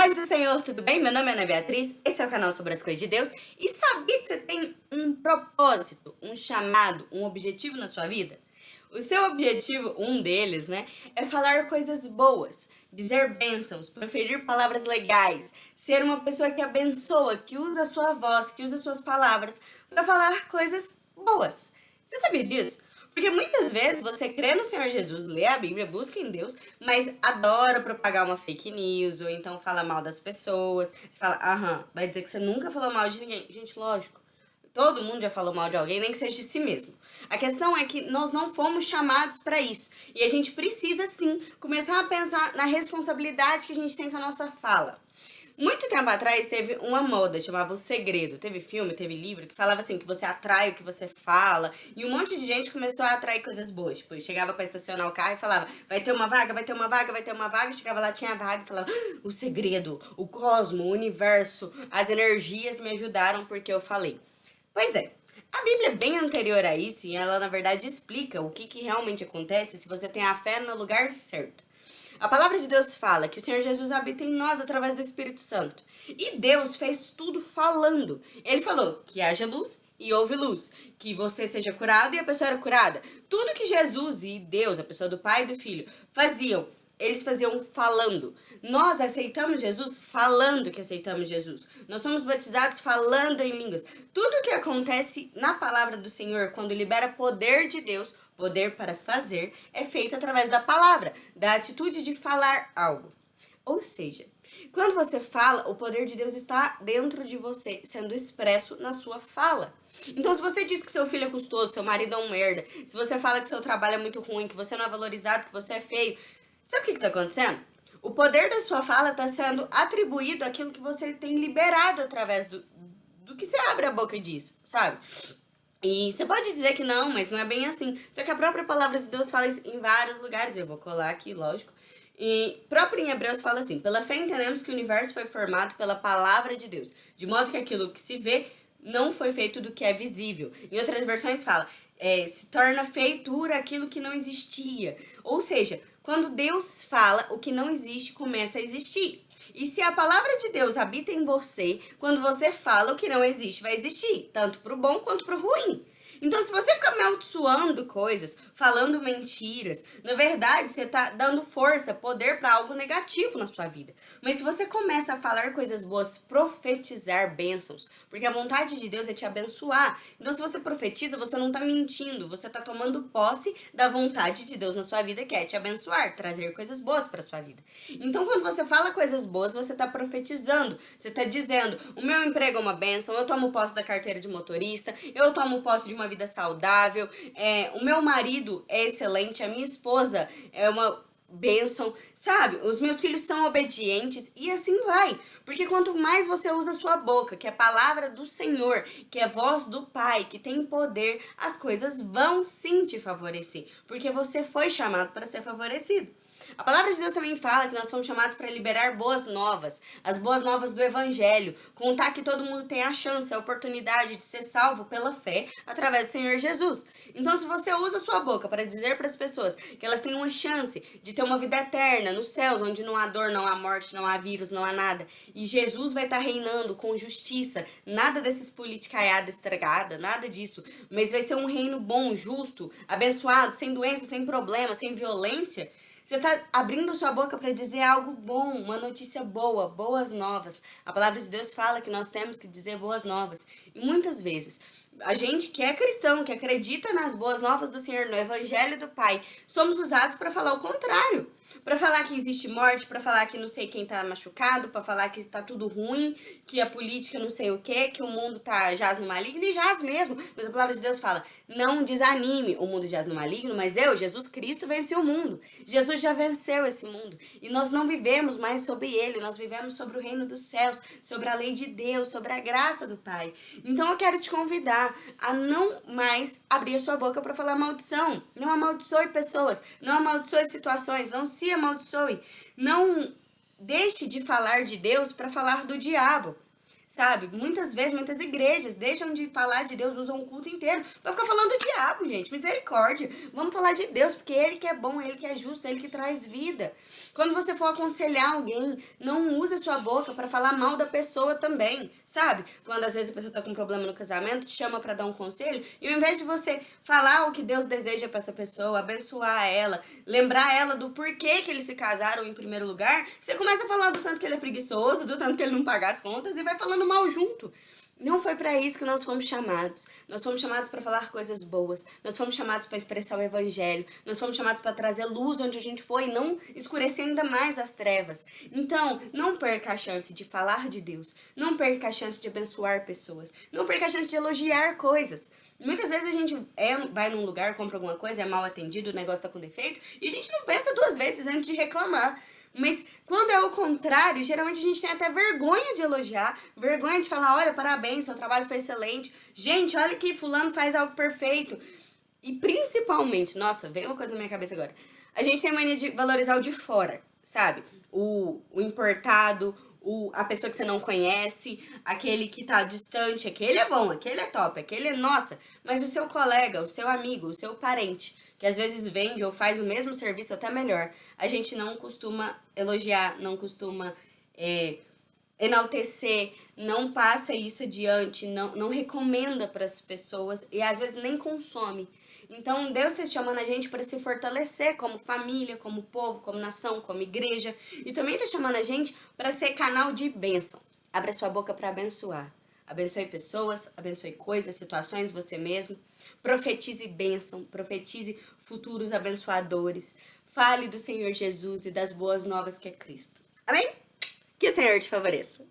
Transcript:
Paz do Senhor, tudo bem? Meu nome é Ana Beatriz, esse é o canal sobre as coisas de Deus. E sabia que você tem um propósito, um chamado, um objetivo na sua vida? O seu objetivo, um deles, né, é falar coisas boas, dizer bênçãos, proferir palavras legais, ser uma pessoa que abençoa, que usa a sua voz, que usa suas palavras para falar coisas boas. Você sabia disso? Porque muitas vezes você crê no Senhor Jesus, lê a Bíblia, busca em Deus, mas adora propagar uma fake news, ou então fala mal das pessoas. Você fala, aham, vai dizer que você nunca falou mal de ninguém. Gente, lógico, todo mundo já falou mal de alguém, nem que seja de si mesmo. A questão é que nós não fomos chamados para isso. E a gente precisa, sim, começar a pensar na responsabilidade que a gente tem com a nossa fala. Muito tempo atrás teve uma moda, chamava O Segredo. Teve filme, teve livro, que falava assim, que você atrai o que você fala. E um monte de gente começou a atrair coisas boas. Tipo, chegava pra estacionar o carro e falava, vai ter uma vaga, vai ter uma vaga, vai ter uma vaga. Chegava lá, tinha vaga e falava, ah, o segredo, o cosmo, o universo, as energias me ajudaram porque eu falei. Pois é, a Bíblia é bem anterior a isso e ela, na verdade, explica o que, que realmente acontece se você tem a fé no lugar certo. A palavra de Deus fala que o Senhor Jesus habita em nós através do Espírito Santo. E Deus fez tudo falando. Ele falou que haja luz e houve luz, que você seja curado e a pessoa era curada. Tudo que Jesus e Deus, a pessoa do Pai e do Filho, faziam, eles faziam falando. Nós aceitamos Jesus falando que aceitamos Jesus. Nós somos batizados falando em línguas. Tudo que acontece na palavra do Senhor, quando libera poder de Deus, Poder para fazer é feito através da palavra, da atitude de falar algo. Ou seja, quando você fala, o poder de Deus está dentro de você, sendo expresso na sua fala. Então, se você diz que seu filho é custoso, seu marido é um merda, se você fala que seu trabalho é muito ruim, que você não é valorizado, que você é feio, sabe o que está acontecendo? O poder da sua fala está sendo atribuído àquilo que você tem liberado através do, do que você abre a boca e diz, sabe? E você pode dizer que não, mas não é bem assim. Só que a própria palavra de Deus fala isso em vários lugares. Eu vou colar aqui, lógico. E próprio em Hebreus fala assim, Pela fé entendemos que o universo foi formado pela palavra de Deus, de modo que aquilo que se vê não foi feito do que é visível. Em outras versões fala, é, se torna feitura aquilo que não existia. Ou seja, quando Deus fala, o que não existe começa a existir. E se a palavra de Deus habita em você, quando você fala o que não existe, vai existir, tanto para o bom quanto para o ruim. Então, se você ficar amaldiçoando coisas, falando mentiras, na verdade, você tá dando força, poder para algo negativo na sua vida. Mas se você começa a falar coisas boas, profetizar bênçãos, porque a vontade de Deus é te abençoar. Então, se você profetiza, você não tá mentindo, você tá tomando posse da vontade de Deus na sua vida, que é te abençoar, trazer coisas boas para sua vida. Então, quando você fala coisas boas, você tá profetizando, você tá dizendo, o meu emprego é uma bênção, eu tomo posse da carteira de motorista, eu tomo posse de uma vida saudável, é, o meu marido é excelente, a minha esposa é uma bênção, sabe? Os meus filhos são obedientes e assim vai. Porque quanto mais você usa sua boca, que é a palavra do Senhor, que é voz do Pai, que tem poder, as coisas vão sim te favorecer. Porque você foi chamado para ser favorecido. A palavra de Deus também fala que nós somos chamados para liberar boas novas, as boas novas do Evangelho, contar que todo mundo tem a chance, a oportunidade de ser salvo pela fé através do Senhor Jesus. Então, se você usa sua boca para dizer para as pessoas que elas têm uma chance de ter uma vida eterna nos céus, onde não há dor, não há morte, não há vírus, não há nada, e Jesus vai estar tá reinando com justiça, nada desses politicaiada estragada, nada disso, mas vai ser um reino bom, justo, abençoado, sem doença, sem problema, sem violência, você está abrindo sua boca para dizer algo bom, uma notícia boa, boas novas. A palavra de Deus fala que nós temos que dizer boas novas. E muitas vezes, a gente que é cristão, que acredita nas boas novas do Senhor, no Evangelho do Pai, somos usados para falar o contrário. Para falar que existe morte, para falar que não sei quem tá machucado, para falar que tá tudo ruim, que a política não sei o que, que o mundo tá jaz no maligno, e jaz mesmo. Mas a palavra de Deus fala, não desanime, o mundo jaz no maligno, mas eu, Jesus Cristo, venci o mundo. Jesus já venceu esse mundo. E nós não vivemos mais sobre ele, nós vivemos sobre o reino dos céus, sobre a lei de Deus, sobre a graça do Pai. Então eu quero te convidar a não mais abrir a sua boca para falar maldição. Não amaldiçoe pessoas, não amaldiçoe situações, não se se amaldiçoe. Não deixe de falar de Deus para falar do diabo. Sabe? Muitas vezes, muitas igrejas deixam de falar de Deus, usam o culto inteiro pra ficar falando do diabo, gente. Misericórdia. Vamos falar de Deus, porque Ele que é bom, Ele que é justo, Ele que traz vida. Quando você for aconselhar alguém, não use sua boca pra falar mal da pessoa também, sabe? Quando às vezes a pessoa tá com um problema no casamento, te chama pra dar um conselho, e ao invés de você falar o que Deus deseja pra essa pessoa, abençoar ela, lembrar ela do porquê que eles se casaram em primeiro lugar, você começa a falar do tanto que ele é preguiçoso, do tanto que ele não paga as contas, e vai falando falando mal junto. Não foi para isso que nós fomos chamados. Nós fomos chamados para falar coisas boas. Nós fomos chamados para expressar o evangelho. Nós fomos chamados para trazer luz onde a gente foi não escurecer ainda mais as trevas. Então, não perca a chance de falar de Deus. Não perca a chance de abençoar pessoas. Não perca a chance de elogiar coisas. Muitas vezes a gente é, vai num lugar, compra alguma coisa, é mal atendido, o negócio tá com defeito, e a gente não pensa duas vezes antes de reclamar. Mas quando é o contrário, geralmente a gente tem até vergonha de elogiar, vergonha de falar, olha, parabéns, seu trabalho foi excelente. Gente, olha que fulano faz algo perfeito. E principalmente, nossa, veio uma coisa na minha cabeça agora. A gente tem a mania de valorizar o de fora, sabe? O, o importado, o, a pessoa que você não conhece, aquele que tá distante, aquele é bom, aquele é top, aquele é nossa. Mas o seu colega, o seu amigo, o seu parente, que às vezes vende ou faz o mesmo serviço até melhor, a gente não costuma elogiar, não costuma é, enaltecer, não passa isso adiante, não, não recomenda para as pessoas e às vezes nem consome. Então Deus está chamando a gente para se fortalecer como família, como povo, como nação, como igreja e também está chamando a gente para ser canal de bênção. Abra sua boca para abençoar. Abençoe pessoas, abençoe coisas, situações, você mesmo. Profetize bênção, profetize futuros abençoadores. Fale do Senhor Jesus e das boas novas que é Cristo. Amém? Que o Senhor te favoreça.